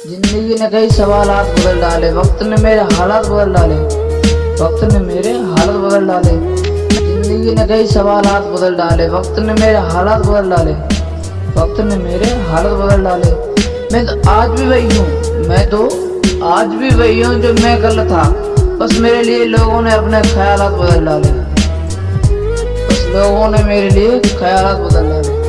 ज़िंदगी ने कई सवाल बदल डाले, वक्त ने मेरे हालात बदल डाले, वक्त ने मेरे हालत बदल डाले। ज़िंदगी ने कई सवाल बदल डाले, वक्त ने मेरे हालात बदल डाले, वक्त ने मेरे हालत बदल डाले। मैं तो आज भी वही हूँ, मैं तो आज भी वही हूँ जो मैं कल था। बस मेरे लिए लोगों ने अपने ख्याल बदल डाले। बस लोगों ने मेरे लिए ख्याल बदल डाले।